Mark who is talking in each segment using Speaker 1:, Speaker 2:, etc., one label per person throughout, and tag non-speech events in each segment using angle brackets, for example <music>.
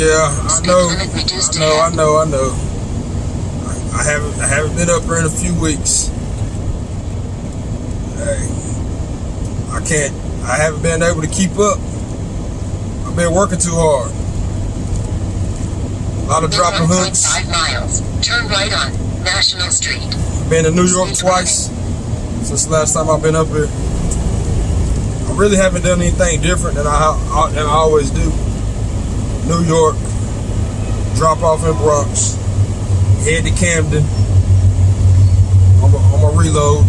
Speaker 1: Yeah, I know. I know. I know. I know. I haven't. I haven't been up here in a few weeks. Hey, I can't. I haven't been able to keep up. I've been working too hard. A lot of dropping hooks.
Speaker 2: Five miles. Turn right on National Street.
Speaker 1: Been to New York twice since the last time I've been up here. I really haven't done anything different than I than I always do. New York, drop off in Bronx, head to Camden. I'm gonna reload.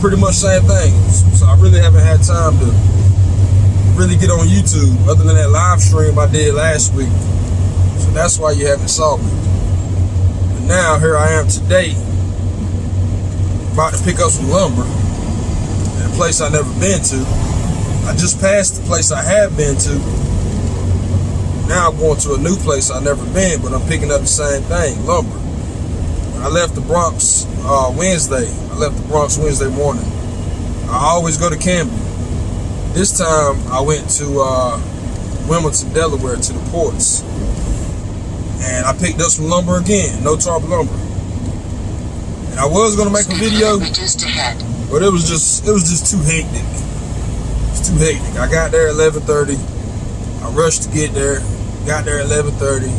Speaker 1: Pretty much same thing. So I really haven't had time to really get on YouTube other than that live stream I did last week. So that's why you haven't saw me. But now here I am today, about to pick up some lumber in a place I never been to. I just passed the place I have been to now I'm going to a new place I've never been, but I'm picking up the same thing, lumber. I left the Bronx uh, Wednesday. I left the Bronx Wednesday morning. I always go to Camden. This time I went to uh, Wilmington, Delaware to the ports. And I picked up some lumber again, no tarp lumber. And I was gonna make a video, but it was just it was just too hectic. It's too hectic. I got there at 11:30. I rushed to get there. Got there at 11:30.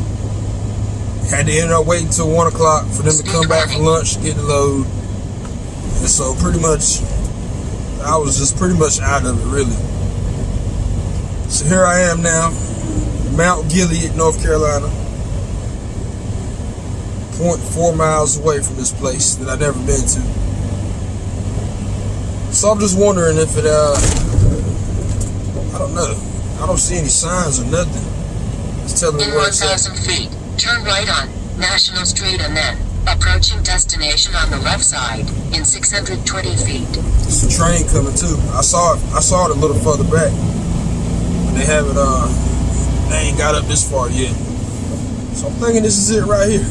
Speaker 1: Had to end up waiting until one o'clock for them to come back from lunch, get the load. And so pretty much, I was just pretty much out of it really. So here I am now, Mount Gilead, North Carolina. 0.4 miles away from this place that I've never been to. So I'm just wondering if it, uh, I don't know. I don't see any signs or nothing. Telling
Speaker 2: me In 1,000 feet, turn right on National Street and then approaching destination on the left side in 620 feet.
Speaker 1: It's a train coming too. I saw it. I saw it a little further back. But they haven't. Uh, they ain't got up this far yet. So I'm thinking this is it right here.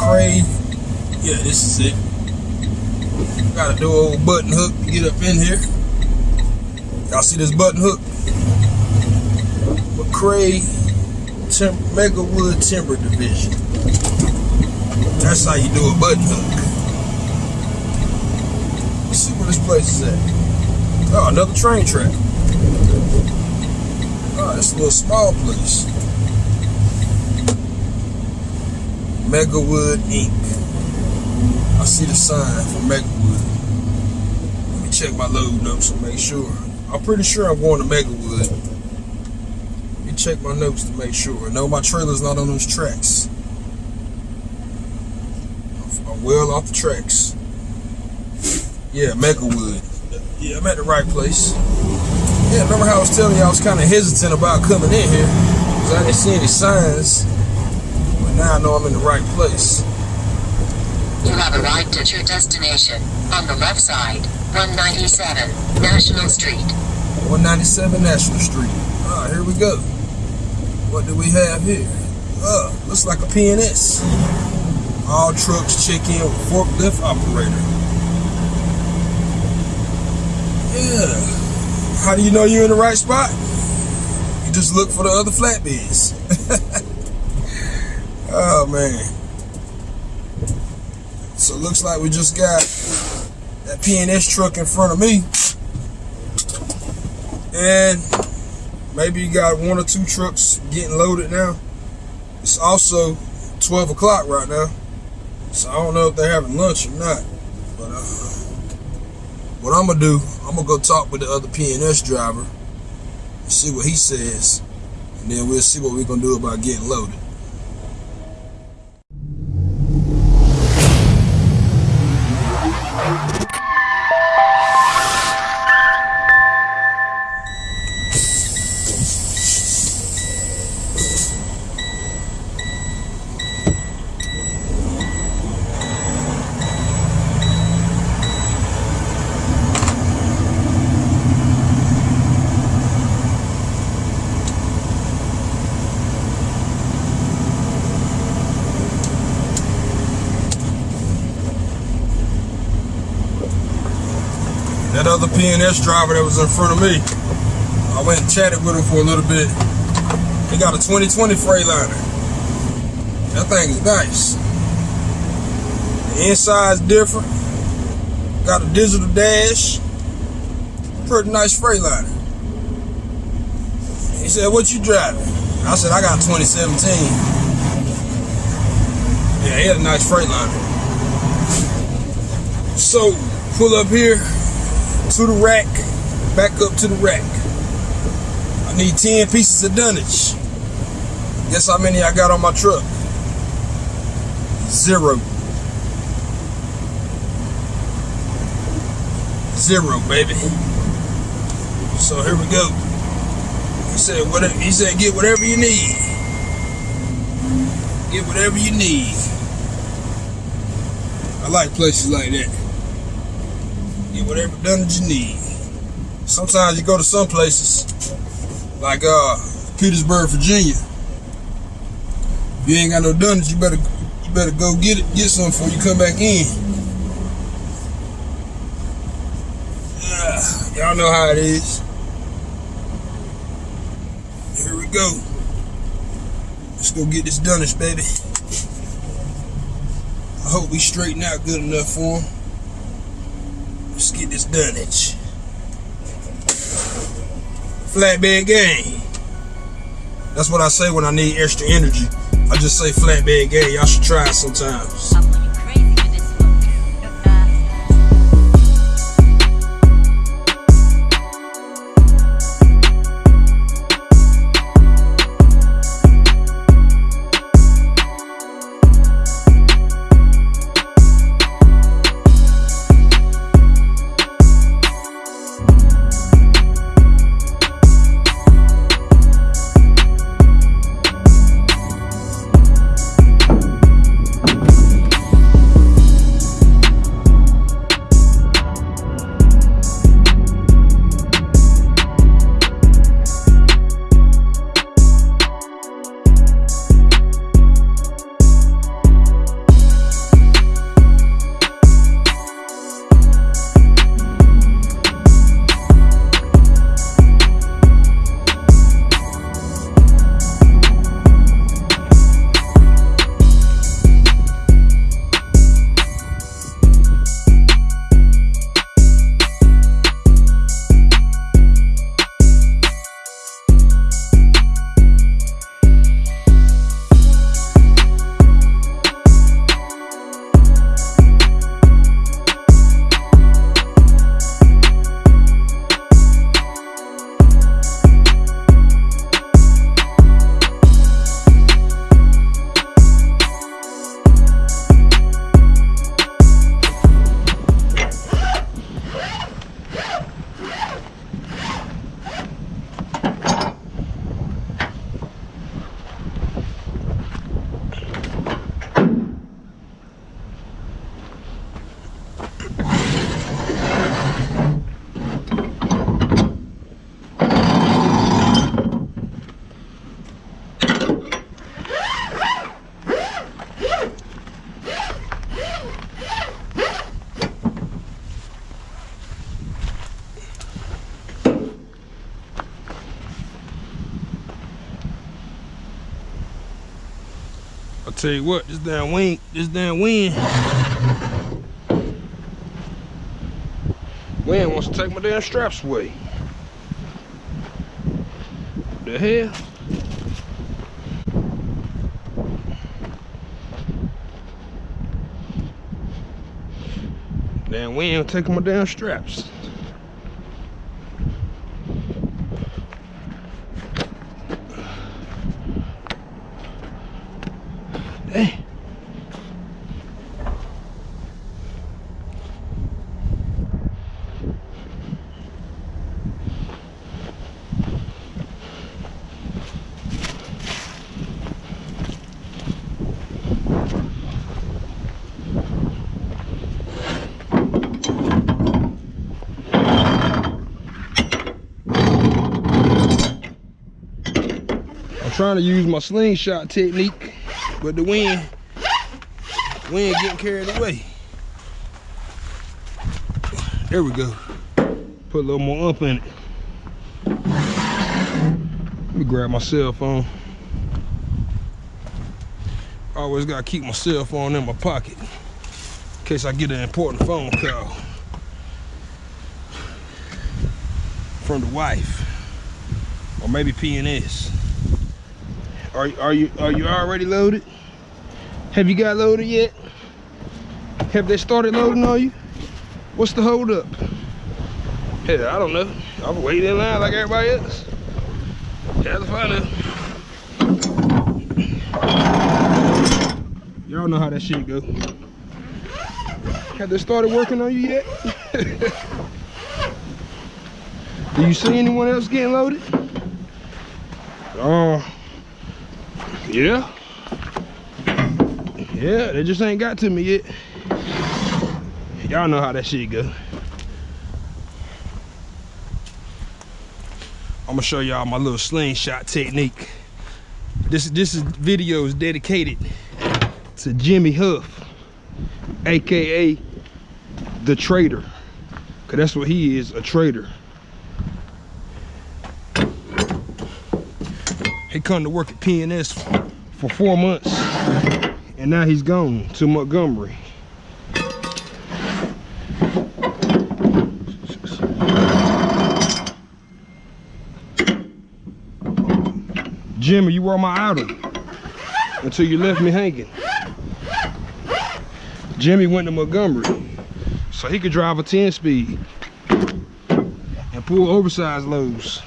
Speaker 1: Crave. Yeah, this is it. Got to do a old button hook to get up in here. Y'all see this button hook? McCray Tim Megawood Timber Division. That's how you do a button hook. Let's see where this place is at. Oh, another train track. Oh, it's a little small place. Megawood Inc. I see the sign for Megawood. Let me check my load up to make sure. I'm pretty sure I'm going to Megawood. Check my notes to make sure. No, my trailer's not on those tracks. I'm well off the tracks. Yeah, Megawood. Yeah, I'm at the right place. Yeah, remember how I was telling you I was kind of hesitant about coming in here because I didn't see any signs. But now I know I'm in the right place.
Speaker 2: You have arrived at your destination on the left side, 197 National Street.
Speaker 1: 197 National Street. Ah, here we go. What do we have here? Uh, looks like a PNS. All trucks check in with forklift operator. Yeah. How do you know you're in the right spot? You just look for the other flatbeds. <laughs> oh man. So looks like we just got that PNS truck in front of me. And maybe you got one or two trucks getting loaded now. It's also 12 o'clock right now. So I don't know if they're having lunch or not. But uh, what I'm going to do, I'm going to go talk with the other PNS driver and see what he says. And then we'll see what we're going to do about getting loaded. That driver that was in front of me. I went and chatted with him for a little bit. He got a 2020 Freightliner. That thing is nice. The inside's different. Got a digital dash. Pretty nice Freightliner. He said, what you driving? I said, I got 2017. Yeah, he had a nice Freightliner. So, pull up here to the rack, back up to the rack. I need 10 pieces of dunnage. Guess how many I got on my truck? Zero. Zero, baby. So here we go. He said, whatever, he said, get whatever you need. Get whatever you need. I like places like that. Get whatever done that you need. Sometimes you go to some places, like uh, Petersburg, Virginia. If you ain't got no dunnage, you better you better go get it, get some before you come back in. <sighs> Y'all know how it is. Here we go. Let's go get this dunnage, baby. I hope we straighten out good enough for him. This dunnage. Flatbed game. That's what I say when I need extra energy. I just say flatbed game. Y'all should try it sometimes. Tell you what, this damn wind, this damn wind. Wind wants to take my damn straps away. The hell? Damn wind taking my damn straps. Trying to use my slingshot technique, but the wind, wind getting carried away. There we go. Put a little more up in it. Let me grab my cell phone. Always gotta keep my cell phone in my pocket in case I get an important phone call from the wife or maybe PNS. Are are you are you already loaded? Have you got loaded yet? Have they started loading on you? What's the hold up? Hell, I don't know. I'm waiting in line like everybody else. Find out. Y'all know how that shit go. Have they started working on you yet? <laughs> Do you see anyone else getting loaded? Oh, yeah. Yeah, they just ain't got to me yet. Y'all know how that shit go. I'm gonna show y'all my little slingshot technique. This this is video is dedicated to Jimmy Huff, aka the traitor. Cause that's what he is, a traitor. He come to work at PNS for four months, and now he's gone to Montgomery. Jimmy, you were my idol until you left me hanging. Jimmy went to Montgomery so he could drive a 10 speed and pull oversized loads.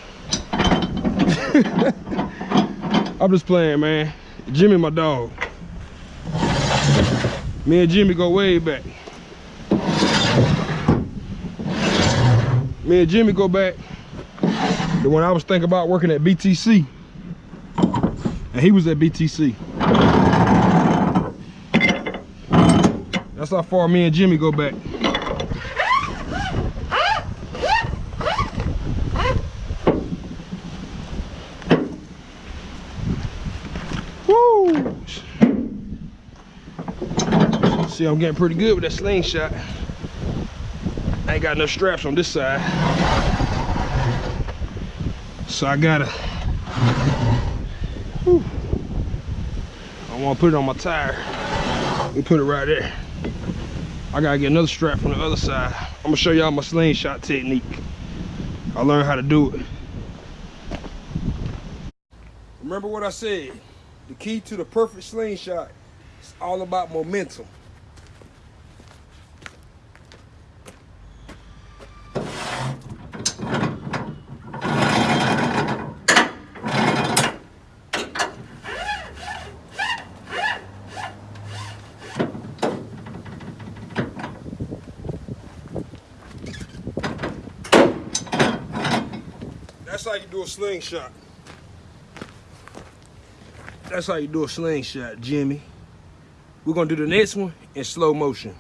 Speaker 1: <laughs> I'm just playing, man. Jimmy, my dog. Me and Jimmy go way back. Me and Jimmy go back to when I was thinking about working at BTC. And he was at BTC. That's how far me and Jimmy go back. See, I'm getting pretty good with that slingshot. I ain't got no straps on this side. So I gotta Whew. I want to put it on my tire. We put it right there. I gotta get another strap from the other side. I'm gonna show y'all my slingshot technique. I learned how to do it. Remember what I said. The key to the perfect slingshot is all about momentum. That's how you do a slingshot. That's how you do a slingshot, Jimmy. We're gonna do the next one in slow motion.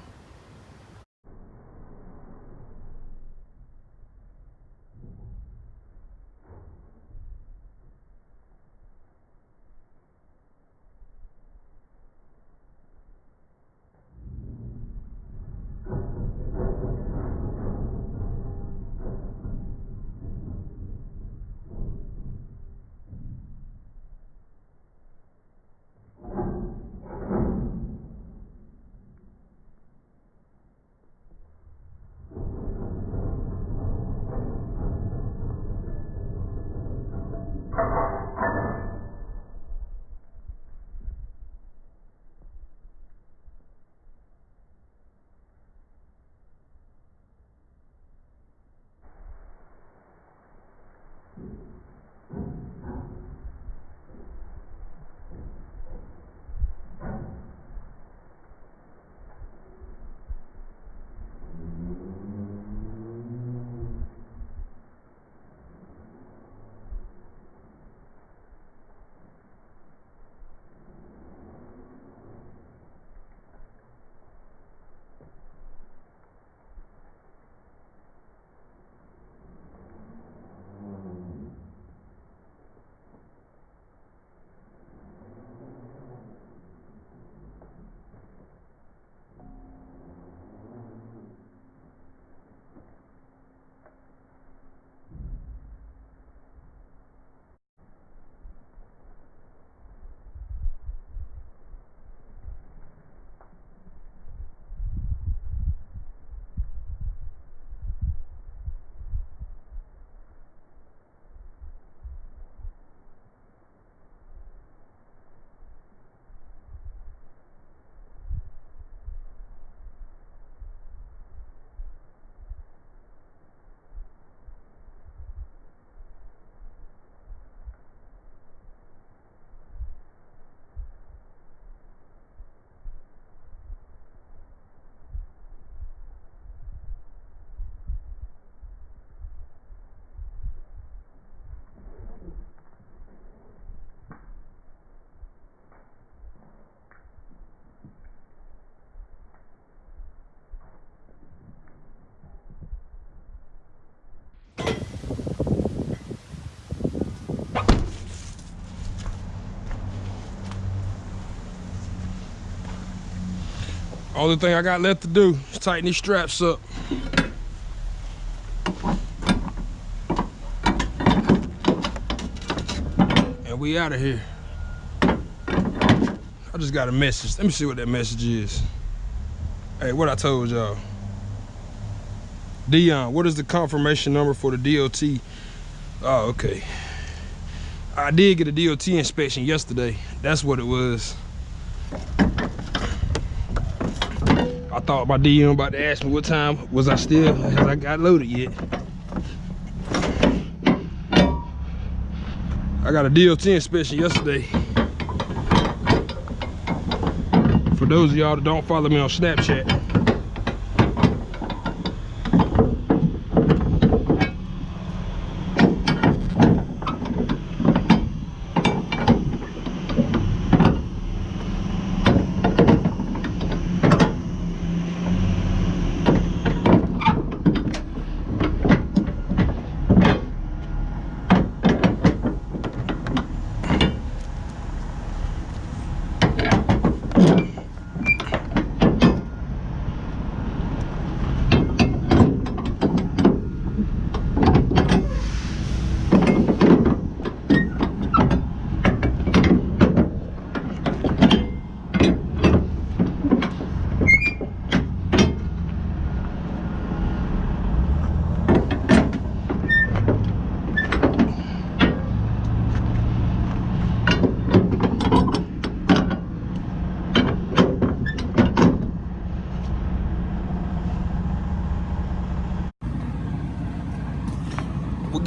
Speaker 1: Only thing I got left to do is tighten these straps up. And we out of here. I just got a message. Let me see what that message is. Hey, what I told y'all. Dion, what is the confirmation number for the DOT? Oh, okay. I did get a DOT inspection yesterday. That's what it was. I thought my DM about to ask me what time was I still has I got loaded yet. I got a DOT inspection yesterday. For those of y'all that don't follow me on Snapchat.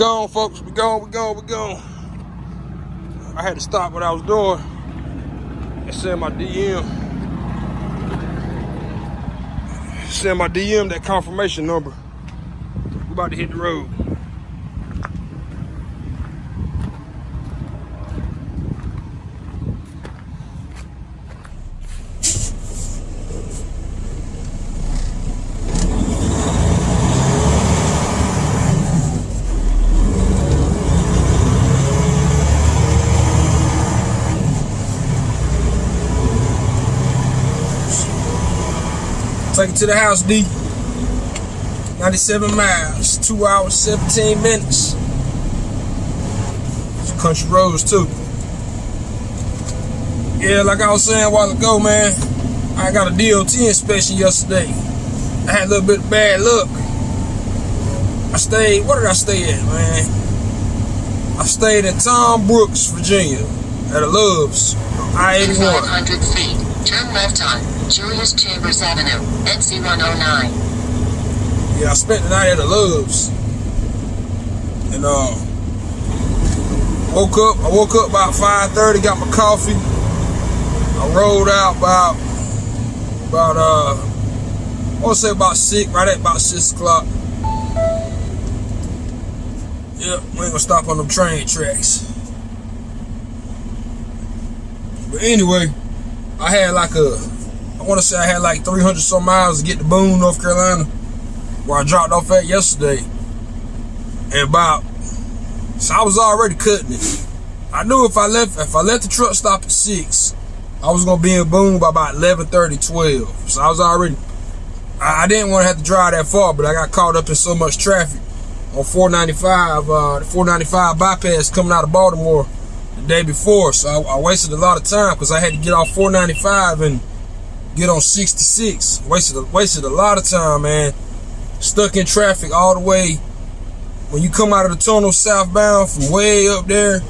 Speaker 1: Gone, folks. We gone, we gone, we gone. I had to stop what I was doing and send my DM. Send my DM that confirmation number. We about to hit the road. Take it to the house, D. 97 miles, 2 hours, 17 minutes. It's country roads, too. Yeah, like I was saying a while ago, man, I got a DOT inspection yesterday. I had a little bit of bad luck. I stayed, where did I stay at, man? I stayed in Toms Brook, Virginia, at a Love's, I-81.
Speaker 2: 500 feet. Turn left on Julius Chambers Avenue, NC 109.
Speaker 1: Yeah, I spent the night at the Loves. And uh woke up, I woke up about 5:30, got my coffee. I rolled out about about uh I wanna say about six, right at about six o'clock. Yep, we ain't gonna stop on them train tracks. But anyway, I had like a I wanna say I had like 300 some miles to get to Boone, North Carolina where I dropped off at yesterday. And about so I was already cutting it. I knew if I left if I let the truck stop at six, I was gonna be in Boone by about 11, 12. So I was already I, I didn't want to have to drive that far, but I got caught up in so much traffic on 495, uh, the 495 bypass coming out of Baltimore the day before. So I, I wasted a lot of time because I had to get off 495 and get on 66. Wasted a, wasted a lot of time, man. Stuck in traffic all the way. When you come out of the tunnel southbound from way up there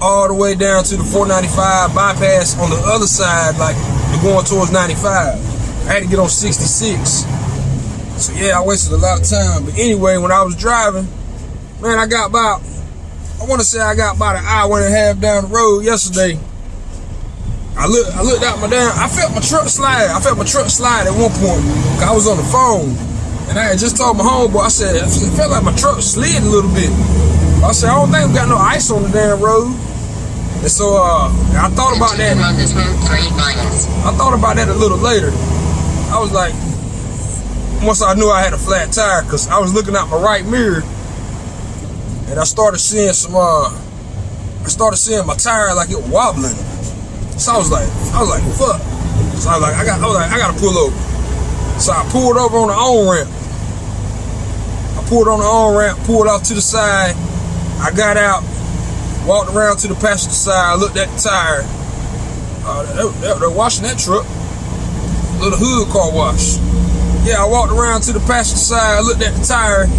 Speaker 1: all the way down to the 495 bypass on the other side like you're going towards 95 i had to get on 66 so yeah i wasted a lot of time. But anyway when i was driving man i got about i want to say i got about an hour and a half down the road yesterday I looked, I looked out my damn, I felt my truck slide. I felt my truck slide at one point. I was on the phone. And I had just told my homeboy, I said, it felt like my truck slid a little bit. I said, I don't think we got no ice on the damn road. And so uh, I thought about that.
Speaker 2: Continue on this road for 8 miles.
Speaker 1: I thought about that a little later. I was like, once I knew I had a flat tire, because I was looking out my right mirror, and I started seeing some, uh, I started seeing my tire like it wobbling. So I was like, I was like, fuck. So I was like, I got, I was like, I gotta pull over. So I pulled over on the on ramp. I pulled on the on ramp, pulled off to the side. I got out, walked around to the passenger side, looked at the tire. Uh, they, they, they're washing that truck. Little hood car wash. Yeah, I walked around to the passenger side, looked at the tire.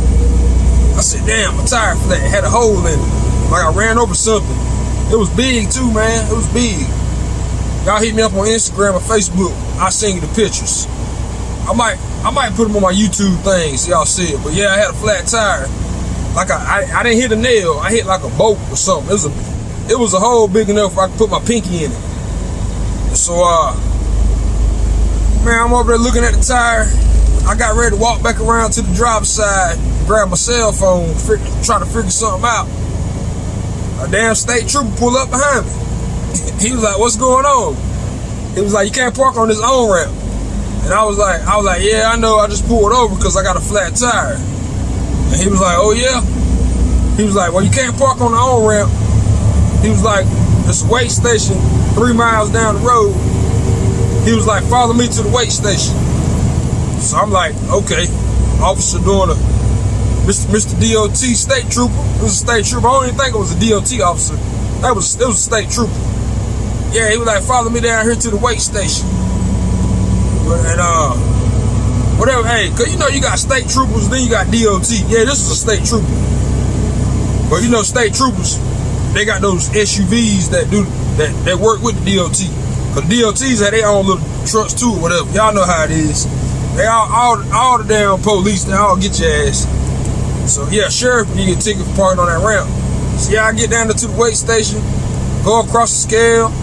Speaker 1: I said, damn, my tire flat. It had a hole in it. Like I ran over something. It was big too, man. It was big. Y'all hit me up on Instagram or Facebook. I'll send you the pictures. I might I might put them on my YouTube thing so y'all see it. But yeah, I had a flat tire. Like I, I, I didn't hit a nail. I hit like a bolt or something. It was a it was a hole big enough I could put my pinky in it. So uh man, I'm over there looking at the tire. I got ready to walk back around to the driver's side, grab my cell phone, try to figure something out. A damn state trooper pull up behind me. He was like, "What's going on?" He was like, "You can't park on this on ramp." And I was like, "I was like, yeah, I know. I just pulled over because I got a flat tire." And he was like, "Oh yeah." He was like, "Well, you can't park on the on ramp." He was like, "This weight station three miles down the road." He was like, "Follow me to the weight station." So I'm like, "Okay." Officer doing a Mr. Mr. DOT state trooper. It was a state trooper. I don't even think it was a DOT officer. That was it was a state trooper. Yeah, he was like, follow me down here to the weight station. And uh whatever, hey, cause you know you got state troopers, then you got DOT. Yeah, this is a state trooper. But you know, state troopers, they got those SUVs that do that that work with the DOT. Cause DOTs have their own little trucks too, whatever. Y'all know how it is. They all all all the damn police, they all get your ass. So yeah, sheriff, you get ticket for parking on that ramp. So yeah, I get down to the weight station, go across the scale.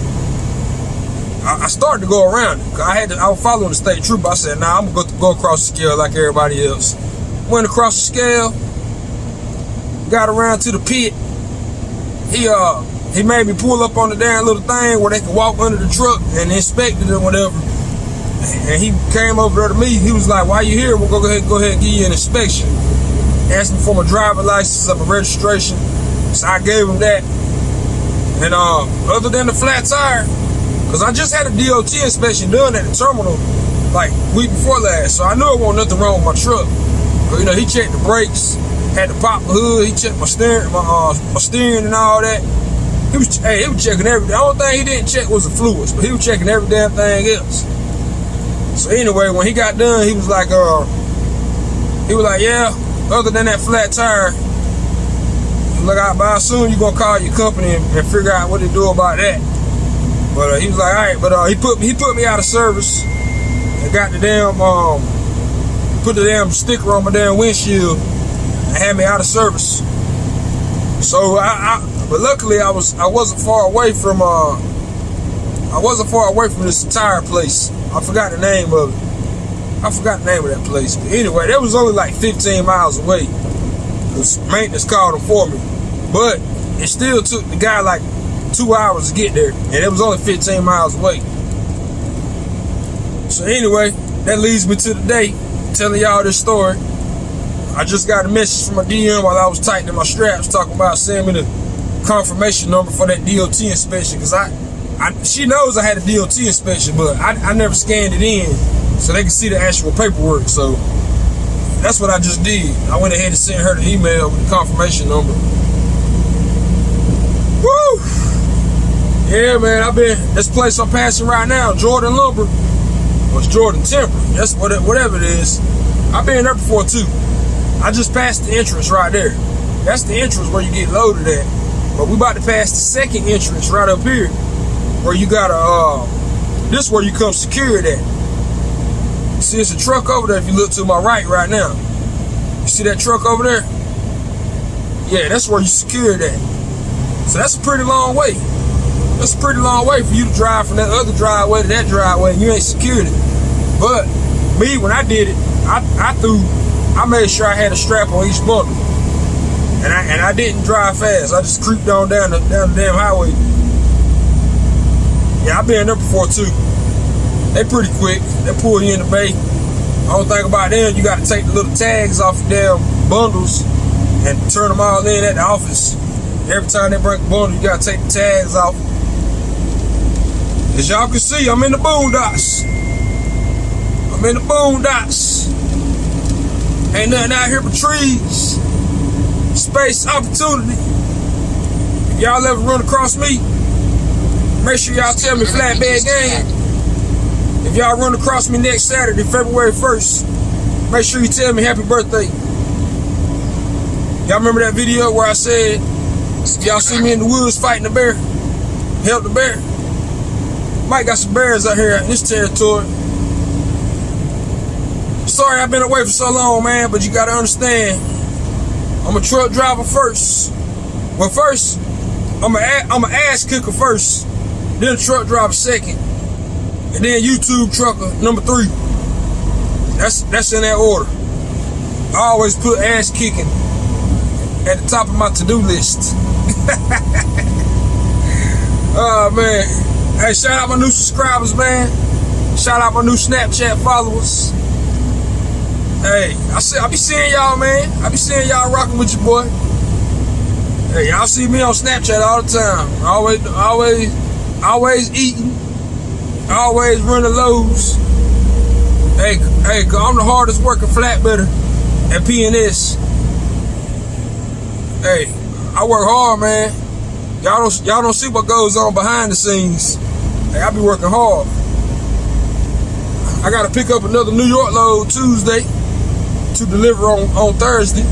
Speaker 1: I, I started to go around it. I had to, I was following the state trooper. I said, nah, I'm gonna go, go across the scale like everybody else. Went across the scale, got around to the pit. He uh he made me pull up on the damn little thing where they could walk under the truck and inspect it or whatever. And he came over there to me. He was like, "Why you here? We'll go ahead, go ahead and give you an inspection." Asked me for my driver license and my registration. So I gave him that. And uh, other than the flat tire, because I just had a DOT inspection done at the terminal like week before last, so I knew it wasn't nothing wrong with my truck. But you know, he checked the brakes, had to pop the hood, he checked my steering, my uh, my steering and all that. He was, hey, he was checking everything. The only thing he didn't check was the fluids, but he was checking every damn thing else. So anyway, when he got done, he was like, uh, he was like, yeah, other than that flat tire, look out by soon you gonna call your company and, and figure out what to do about that. But uh, he was like, all right, but uh, he put he put me out of service and got the damn um put the damn sticker on my damn windshield and had me out of service. So I, I but luckily I was I wasn't far away from uh I wasn't far away from this tire place. I forgot the name of it. I forgot the name of that place. But anyway, that was only like 15 miles away. Cause maintenance called them for me. But it still took the guy like two hours to get there. And it was only 15 miles away. So anyway, that leads me to the day telling y'all this story. I just got a message from a DM while I was tightening my straps talking about sending me the confirmation number for that DOT inspection because I, I, she knows I had a DOT inspection, but I, I never scanned it in so they can see the actual paperwork. So that's what I just did. I went ahead and sent her the email with the confirmation number. Yeah, man, I've been this place I'm passing right now, Jordan Lumber. Or Jordan Timber. That's what it, whatever it is. I've been there before too. I just passed the entrance right there. That's the entrance where you get loaded at. But we about to pass the second entrance right up here, where you gotta uh, this where you come secured at. See, it's a truck over there. If you look to my right right now, you see that truck over there? Yeah, that's where you secured at. So that's a pretty long way. That's a pretty long way for you to drive from that other driveway to that driveway and you ain't secured it. But me, when I did it, I, I threw, I made sure I had a strap on each bundle. And I and I didn't drive fast. I just creeped on down the down the damn highway. Yeah, I've been there before too. They pretty quick. They pull you in the bay. Only thing about them, you got to take the little tags off the damn bundles and turn them all in at the office. Every time they break a bundle, you got to take the tags off. As y'all can see, I'm in the boondocks. I'm in the boondocks. Ain't nothing out here but trees. Space opportunity. If y'all ever run across me, make sure y'all tell me flatbed gang. If y'all run across me next Saturday, February 1st, make sure you tell me happy birthday. Y'all remember that video where I said, y'all see me in the woods fighting the bear, help the bear. Mike got some bears out here in this territory. Sorry I've been away for so long, man, but you gotta understand, I'm a truck driver first. Well, first, I'm a I'm ass kicker first, then a truck driver second, and then YouTube trucker number three. That's that's in that order. I always put ass kicking at the top of my to-do list. oh <laughs> man. Hey, shout out my new subscribers, man. Shout out my new Snapchat followers. Hey, I see I be seeing y'all, man. I be seeing y'all rocking with your boy. Hey, y'all see me on Snapchat all the time. Always always always eating. Always running lows. Hey, hey, I'm the hardest working flatbedder at PNS. Hey, I work hard, man. Y'all don't y'all don't see what goes on behind the scenes. Hey, I be working hard. I gotta pick up another New York load Tuesday to deliver on, on Thursday.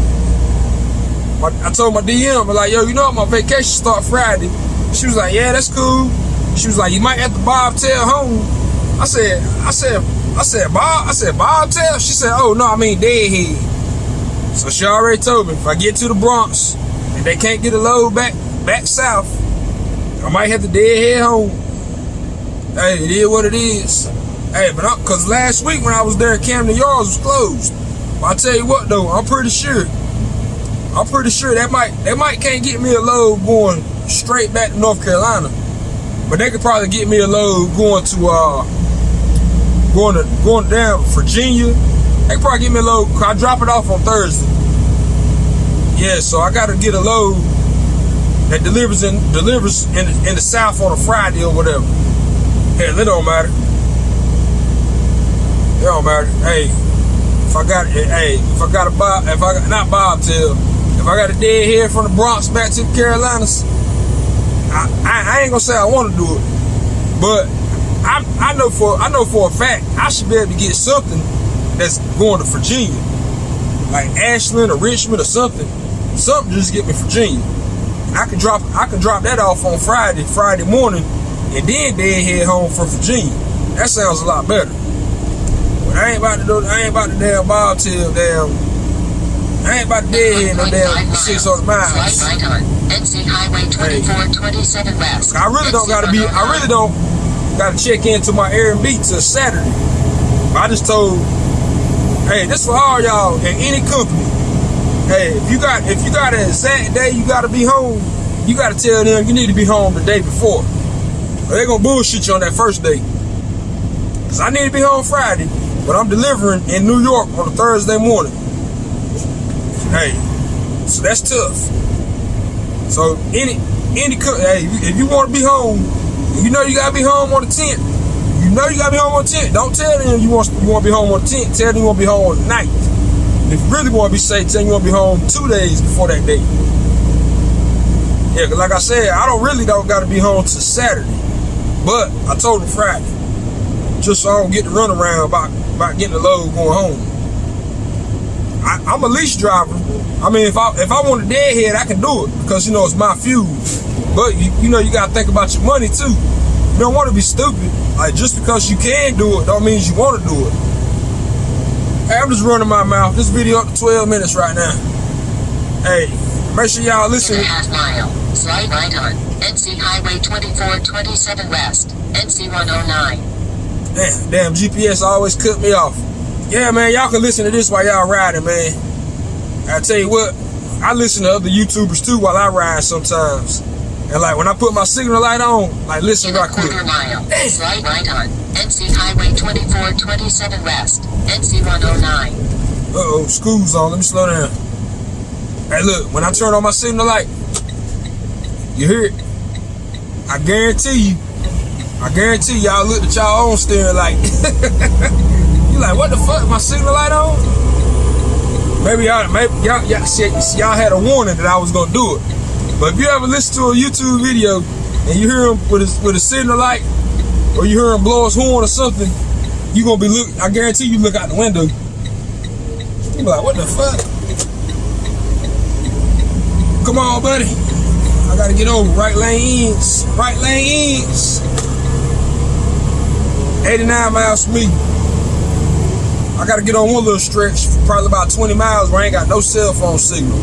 Speaker 1: My, I told my DM, I'm like, yo, you know my vacation start Friday. She was like, yeah, that's cool. She was like, you might have to bobtail home. I said, I said, I said, Bob, I said, bobtail? She said, oh no, I mean deadhead. So she already told me if I get to the Bronx and they can't get a load back back south, I might have to deadhead home. Hey, it is what it is. Hey, but I'm, cause last week when I was there, Camden Yards was closed. But I tell you what though, I'm pretty sure. I'm pretty sure that might that might can't get me a load going straight back to North Carolina. But they could probably get me a load going to uh going to going down Virginia. They probably get me a load. I drop it off on Thursday. Yeah, so I gotta get a load that delivers in delivers in in the south on a Friday or whatever. Hell, it don't matter. It don't matter. Hey, if I got hey, if I got a bob, if I got not bobtail, if I got a dead head from the Bronx back to the Carolinas, I, I, I ain't gonna say I want to do it, but I I know for I know for a fact I should be able to get something that's going to Virginia, like Ashland or Richmond or something. Something just get me Virginia. I can drop I can drop that off on Friday, Friday morning, and then then head home for Virginia. That sounds a lot better. But I ain't about to do I ain't about to damn bobtail damn I ain't about to deadhead no damn six hundred miles.
Speaker 2: Right on. NC Highway 2427 West.
Speaker 1: I really don't gotta be I really don't gotta check into my Airbnb till Saturday. I just told hey, this for all y'all in any company. Hey, if you got if you got an exact day you gotta be home, you gotta tell them you need to be home the day before. Or they gonna bullshit you on that first day. Cause I need to be home Friday, but I'm delivering in New York on a Thursday morning. Hey, so that's tough. So any any hey, if you want to be home, you know you gotta be home on the 10th. You know you gotta be home on the 10th. Don't tell them you want you want to be home on the 10th. Tell them you want to be home on the 9th. If you really want to be safe, tell you want to be home two days before that date. Yeah, cause like I said, I don't really don't gotta be home till Saturday. But I told him Friday. Just so I don't get the run around about, about getting the load going home. I, I'm a lease driver. I mean, if I if I want a deadhead, I can do it because you know it's my fuel. But you, you know you gotta think about your money too. You don't want to be stupid. Like just because you can do it, don't mean you want to do it. Hey, I'm just running my mouth. This video up to 12 minutes right now. Hey, make sure y'all listen.
Speaker 2: half mile. Right on. NC Highway 2427 West. NC 109.
Speaker 1: Damn, damn, GPS always cut me off. Yeah, man, y'all can listen to this while y'all riding, man. I tell you what, I listen to other YouTubers too while I ride sometimes. And like when I put my signal light on, like listen right quick.
Speaker 2: mile. Slide right on. NC Highway 2427 West. NC 109.
Speaker 1: Uh oh, school's on. Let me slow down. Hey, look, when I turn on my signal light, you hear it? I guarantee you, I guarantee y'all look at y'all own steering light. <laughs> you like, what the fuck? My signal light on? Maybe y'all, maybe y'all, y'all, had a warning that I was gonna do it. But if you ever listen to a YouTube video and you hear him with his with a signal light, or you hear him blow his horn or something, you gonna be look. I guarantee you look out the window. You be like, what the fuck? Come on, buddy. Gotta get over. Right lane ends. Right lane ends. 89 miles from me. I gotta get on one little stretch, probably about 20 miles where I ain't got no cell phone signal.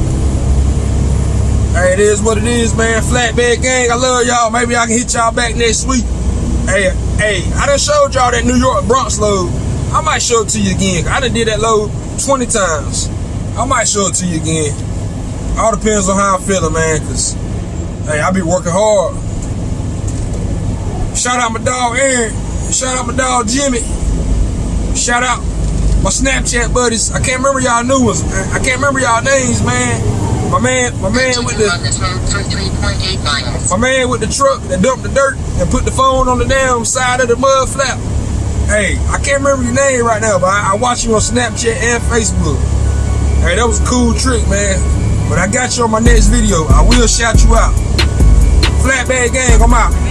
Speaker 1: Hey, it is what it is, man. Flatbed gang, I love y'all. Maybe I can hit y'all back next week. Hey, hey, I done showed y'all that New York Bronx load. I might show it to you again. I done did that load 20 times. I might show it to you again. All depends on how I'm feeling, man, because, hey, I be working hard. Shout out my dog Aaron. Shout out my dog Jimmy. Shout out my Snapchat buddies. I can't remember y'all new ones. I can't remember y'all names, man. My man, my man with the
Speaker 2: this road for 3.8 miles.
Speaker 1: my man with the truck that dumped the dirt and put the phone on the damn side of the mud flap. Hey, I can't remember your name right now, but I, I watch you on Snapchat and Facebook. Hey, that was a cool trick, man. But I got you on my next video. I will shout you out. Flatbed gang, I'm out.